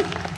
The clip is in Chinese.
あ